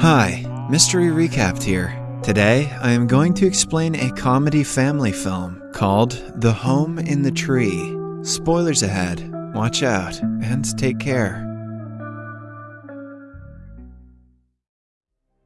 Hi, Mystery Recapped here. Today, I am going to explain a comedy family film called The Home in the Tree. Spoilers ahead. Watch out and take care.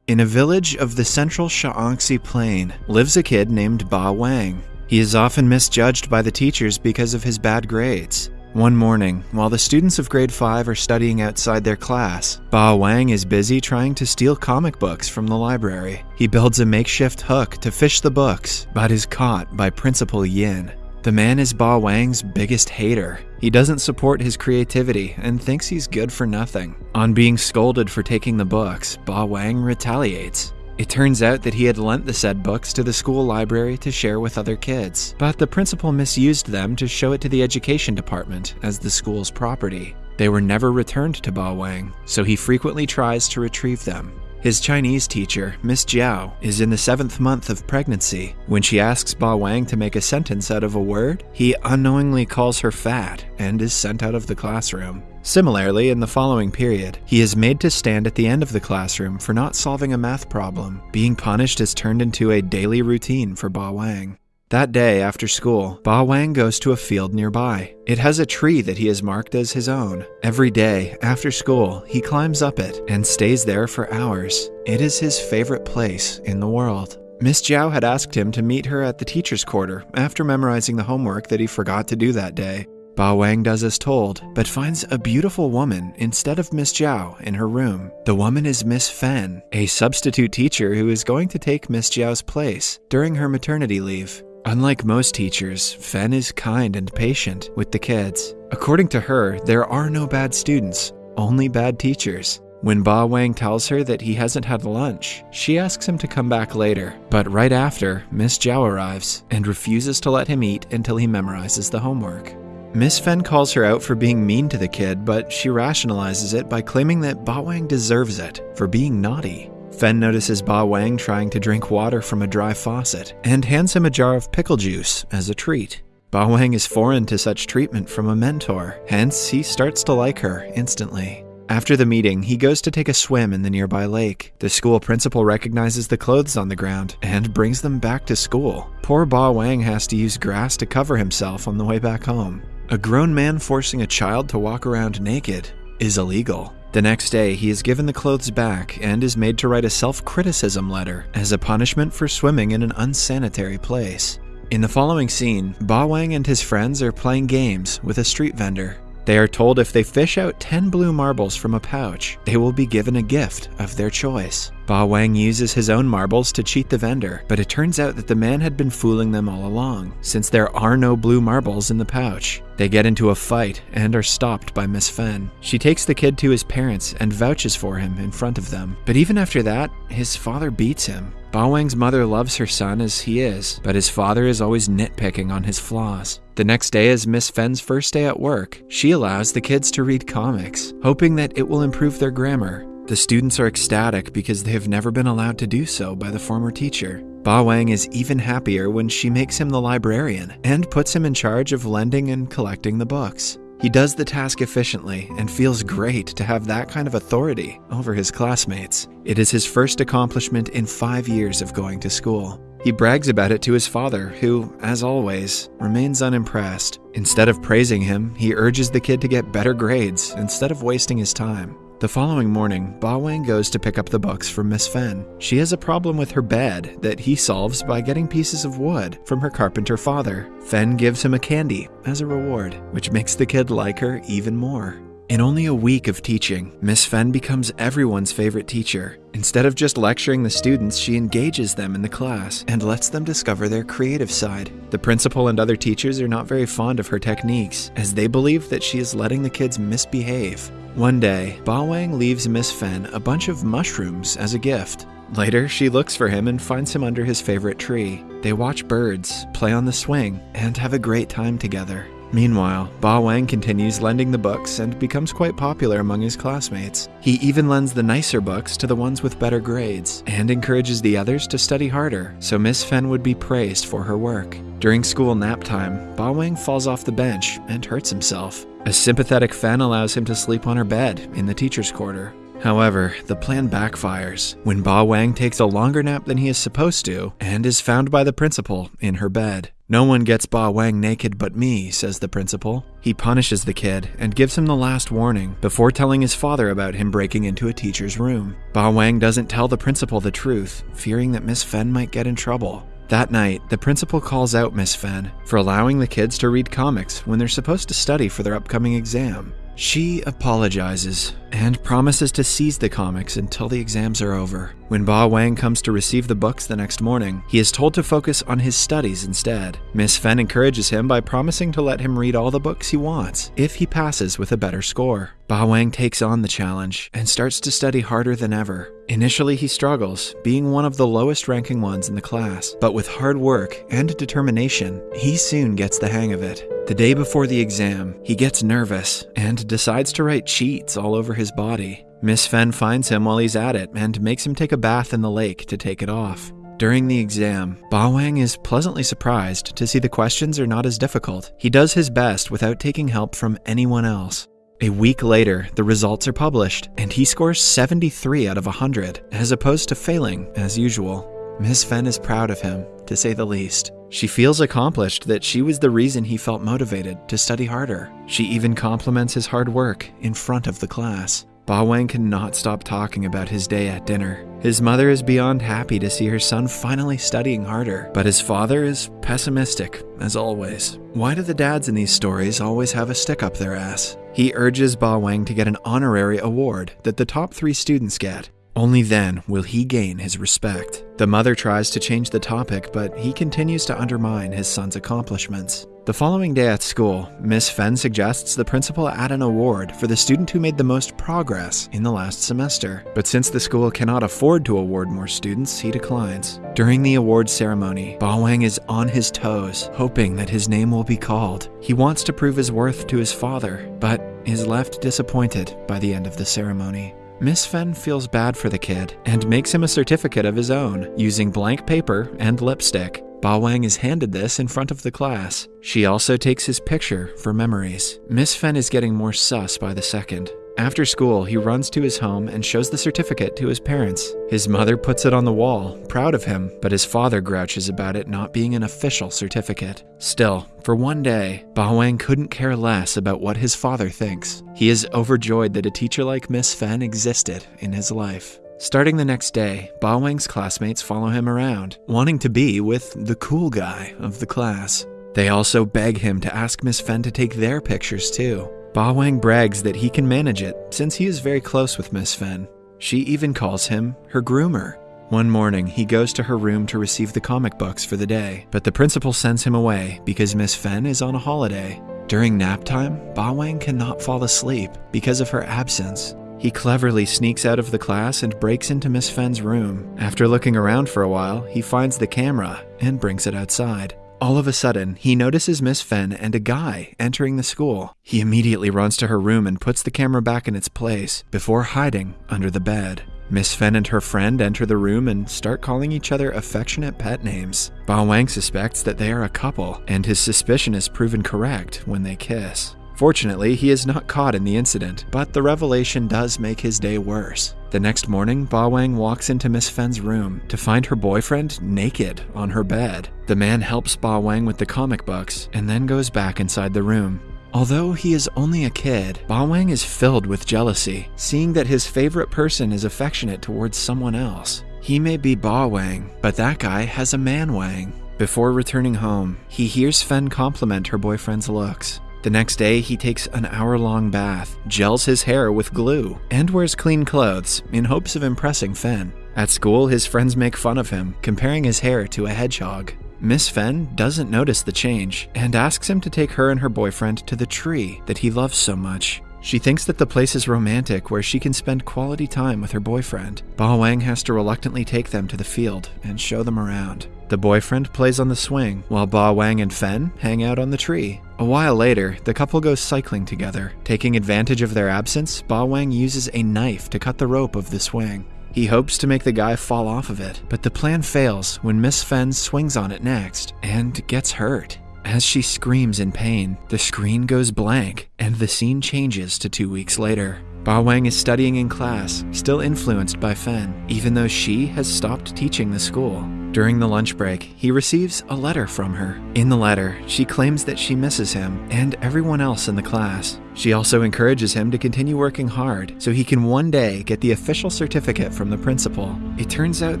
In a village of the central Shaanxi plain lives a kid named Ba Wang. He is often misjudged by the teachers because of his bad grades. One morning, while the students of grade 5 are studying outside their class, Ba Wang is busy trying to steal comic books from the library. He builds a makeshift hook to fish the books, but is caught by Principal Yin. The man is Ba Wang's biggest hater. He doesn't support his creativity and thinks he's good for nothing. On being scolded for taking the books, Ba Wang retaliates. It turns out that he had lent the said books to the school library to share with other kids, but the principal misused them to show it to the education department as the school's property. They were never returned to Ba Wang, so he frequently tries to retrieve them. His Chinese teacher, Miss Jiao, is in the seventh month of pregnancy. When she asks Ba Wang to make a sentence out of a word, he unknowingly calls her fat and is sent out of the classroom. Similarly, in the following period, he is made to stand at the end of the classroom for not solving a math problem. Being punished is turned into a daily routine for Ba Wang. That day after school, Ba Wang goes to a field nearby. It has a tree that he has marked as his own. Every day after school, he climbs up it and stays there for hours. It is his favorite place in the world. Miss Jiao had asked him to meet her at the teacher's quarter after memorizing the homework that he forgot to do that day. Ba Wang does as told, but finds a beautiful woman instead of Miss Jiao in her room. The woman is Miss Fen, a substitute teacher who is going to take Miss Jiao's place during her maternity leave. Unlike most teachers, Fen is kind and patient with the kids. According to her, there are no bad students, only bad teachers. When Ba Wang tells her that he hasn't had lunch, she asks him to come back later. But right after, Miss Jiao arrives and refuses to let him eat until he memorizes the homework. Miss Fen calls her out for being mean to the kid, but she rationalizes it by claiming that Ba Wang deserves it for being naughty. Fen notices Ba Wang trying to drink water from a dry faucet and hands him a jar of pickle juice as a treat. Ba Wang is foreign to such treatment from a mentor, hence, he starts to like her instantly. After the meeting, he goes to take a swim in the nearby lake. The school principal recognizes the clothes on the ground and brings them back to school. Poor Ba Wang has to use grass to cover himself on the way back home. A grown man forcing a child to walk around naked is illegal. The next day, he is given the clothes back and is made to write a self criticism letter as a punishment for swimming in an unsanitary place. In the following scene, Ba Wang and his friends are playing games with a street vendor. They are told if they fish out 10 blue marbles from a pouch, they will be given a gift of their choice. Ba Wang uses his own marbles to cheat the vendor, but it turns out that the man had been fooling them all along, since there are no blue marbles in the pouch. They get into a fight and are stopped by Miss Fen. She takes the kid to his parents and vouches for him in front of them. But even after that, his father beats him. Ba Wang's mother loves her son as he is, but his father is always nitpicking on his flaws. The next day is Miss Fen's first day at work. She allows the kids to read comics, hoping that it will improve their grammar. The students are ecstatic because they have never been allowed to do so by the former teacher. Ba Wang is even happier when she makes him the librarian and puts him in charge of lending and collecting the books. He does the task efficiently and feels great to have that kind of authority over his classmates. It is his first accomplishment in five years of going to school. He brags about it to his father, who, as always, remains unimpressed. Instead of praising him, he urges the kid to get better grades instead of wasting his time. The following morning, Ba Wang goes to pick up the books from Miss Fen. She has a problem with her bed that he solves by getting pieces of wood from her carpenter father. Fen gives him a candy as a reward, which makes the kid like her even more. In only a week of teaching, Miss Fen becomes everyone's favorite teacher. Instead of just lecturing the students, she engages them in the class and lets them discover their creative side. The principal and other teachers are not very fond of her techniques, as they believe that she is letting the kids misbehave. One day, Ba Wang leaves Miss Fen a bunch of mushrooms as a gift. Later, she looks for him and finds him under his favorite tree. They watch birds, play on the swing, and have a great time together. Meanwhile, Ba Wang continues lending the books and becomes quite popular among his classmates. He even lends the nicer books to the ones with better grades and encourages the others to study harder so Miss Fen would be praised for her work. During school nap time, Ba Wang falls off the bench and hurts himself. A sympathetic Fen allows him to sleep on her bed in the teacher's quarter. However, the plan backfires when Ba Wang takes a longer nap than he is supposed to and is found by the principal in her bed. No one gets Ba Wang naked but me, says the principal. He punishes the kid and gives him the last warning before telling his father about him breaking into a teacher's room. Ba Wang doesn't tell the principal the truth, fearing that Miss Fen might get in trouble. That night, the principal calls out Miss Fen for allowing the kids to read comics when they're supposed to study for their upcoming exam. She apologizes and promises to seize the comics until the exams are over. When Ba Wang comes to receive the books the next morning, he is told to focus on his studies instead. Miss Fen encourages him by promising to let him read all the books he wants if he passes with a better score. Ba Wang takes on the challenge and starts to study harder than ever. Initially, he struggles, being one of the lowest ranking ones in the class, but with hard work and determination, he soon gets the hang of it. The day before the exam, he gets nervous and decides to write cheats all over his body. Miss Fen finds him while he's at it and makes him take a bath in the lake to take it off. During the exam, Ba Wang is pleasantly surprised to see the questions are not as difficult. He does his best without taking help from anyone else. A week later, the results are published, and he scores 73 out of 100, as opposed to failing as usual. Miss Fen is proud of him, to say the least. She feels accomplished that she was the reason he felt motivated to study harder. She even compliments his hard work in front of the class. Ba Wang cannot stop talking about his day at dinner. His mother is beyond happy to see her son finally studying harder, but his father is pessimistic, as always. Why do the dads in these stories always have a stick up their ass? He urges Ba Wang to get an honorary award that the top three students get. Only then will he gain his respect. The mother tries to change the topic, but he continues to undermine his son's accomplishments. The following day at school, Miss Fen suggests the principal add an award for the student who made the most progress in the last semester. But since the school cannot afford to award more students, he declines. During the award ceremony, Ba Wang is on his toes, hoping that his name will be called. He wants to prove his worth to his father, but is left disappointed by the end of the ceremony. Miss Fen feels bad for the kid and makes him a certificate of his own using blank paper and lipstick. Ba Wang is handed this in front of the class. She also takes his picture for memories. Miss Fen is getting more sus by the second. After school, he runs to his home and shows the certificate to his parents. His mother puts it on the wall, proud of him, but his father grouches about it not being an official certificate. Still, for one day, Ba Wang couldn't care less about what his father thinks. He is overjoyed that a teacher like Miss Fen existed in his life. Starting the next day, Ba Wang's classmates follow him around, wanting to be with the cool guy of the class. They also beg him to ask Miss Fen to take their pictures too. Ba Wang brags that he can manage it since he is very close with Miss Fen. She even calls him her groomer. One morning, he goes to her room to receive the comic books for the day, but the principal sends him away because Miss Fen is on a holiday. During nap time, Ba Wang cannot fall asleep because of her absence. He cleverly sneaks out of the class and breaks into Miss Fen's room. After looking around for a while, he finds the camera and brings it outside. All of a sudden, he notices Miss Fen and a guy entering the school. He immediately runs to her room and puts the camera back in its place before hiding under the bed. Miss Fen and her friend enter the room and start calling each other affectionate pet names. Ba Wang suspects that they are a couple, and his suspicion is proven correct when they kiss. Fortunately, he is not caught in the incident, but the revelation does make his day worse. The next morning, Ba Wang walks into Miss Fen's room to find her boyfriend naked on her bed. The man helps Ba Wang with the comic books and then goes back inside the room. Although he is only a kid, Ba Wang is filled with jealousy, seeing that his favorite person is affectionate towards someone else. He may be Ba Wang, but that guy has a man Wang. Before returning home, he hears Fen compliment her boyfriend's looks. The next day, he takes an hour long bath, gels his hair with glue, and wears clean clothes in hopes of impressing Fen. At school, his friends make fun of him, comparing his hair to a hedgehog. Miss Fen doesn't notice the change and asks him to take her and her boyfriend to the tree that he loves so much. She thinks that the place is romantic where she can spend quality time with her boyfriend. Ba Wang has to reluctantly take them to the field and show them around. The boyfriend plays on the swing, while Ba Wang and Fen hang out on the tree. A while later, the couple goes cycling together. Taking advantage of their absence, Ba Wang uses a knife to cut the rope of the swing. He hopes to make the guy fall off of it, but the plan fails when Miss Fen swings on it next and gets hurt. As she screams in pain, the screen goes blank and the scene changes to two weeks later. Ba Wang is studying in class, still influenced by Fen, even though she has stopped teaching the school. During the lunch break, he receives a letter from her. In the letter, she claims that she misses him and everyone else in the class. She also encourages him to continue working hard so he can one day get the official certificate from the principal. It turns out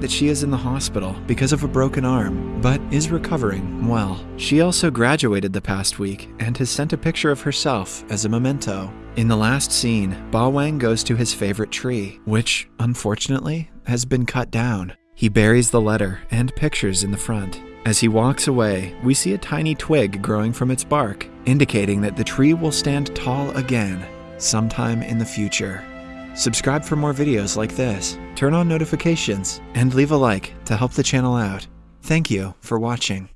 that she is in the hospital because of a broken arm, but is recovering well. She also graduated the past week and has sent a picture of herself as a memento. In the last scene, Ba Wang goes to his favorite tree, which, unfortunately, has been cut down. He buries the letter and pictures in the front. As he walks away, we see a tiny twig growing from its bark, indicating that the tree will stand tall again sometime in the future. Subscribe for more videos like this, turn on notifications, and leave a like to help the channel out. Thank you for watching.